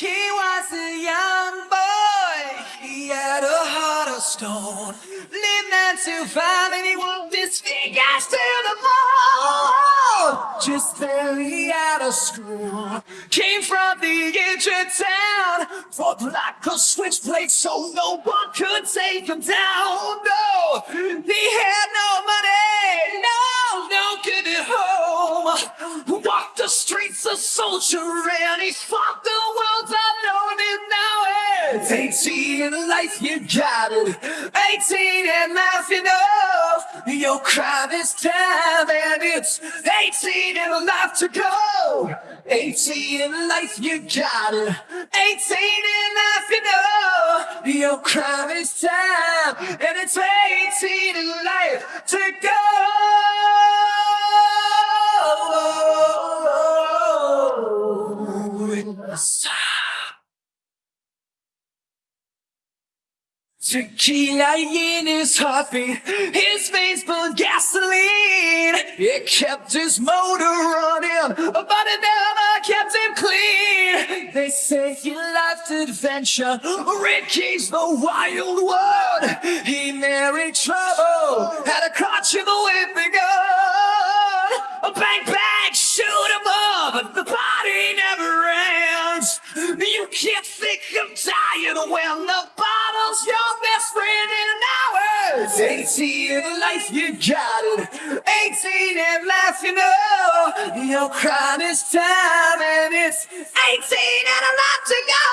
Ricky was a young boy. He had a heart of stone. Lived nine to five and he walked his to the mall. Just barely out of school. Came from the of town. Fought like a switchblade so no one could take him down. No, he had no money. No, no good at home. Walked the streets a soldier and he fought 18 in life you got it 18 in life you know your crime is time and it's 18 in life to go. 18 in life you got it 18 in life you know your crime is time and it's 18 in life to go Tequila in his heartbeat, his veins full gasoline. It kept his motor running, but it never kept him clean. They say he loved adventure, Ricky's the wild one. He married trouble, had a crotch in the whipping friend in hours. 18 in life, you got it. 18 in life, you know. Your crime is time, and it's 18 and a lot to go.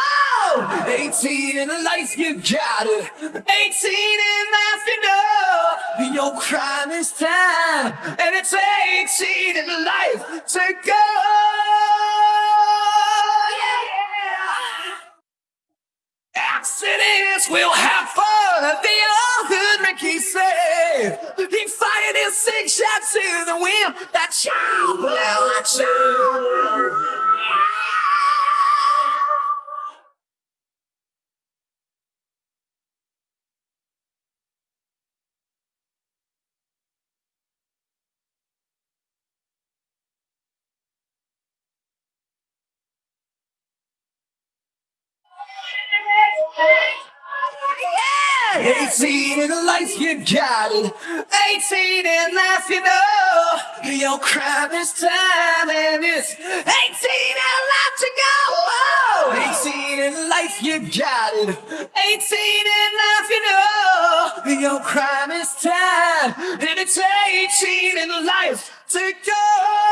18 in life, you got it. 18 in life, you know. Your crime is time, and it's 18 in life to go. Accidents will have fun, the old hood Ricky said. He fired his six shots to the wind, that child blew a child. Yeah! 18 in life, you got it. 18 in life, you know. Your crime is time, and it's 18 and life to go. 18 in life, you got it. 18 in life, you know. Your crime is time, and it's 18 in life to go.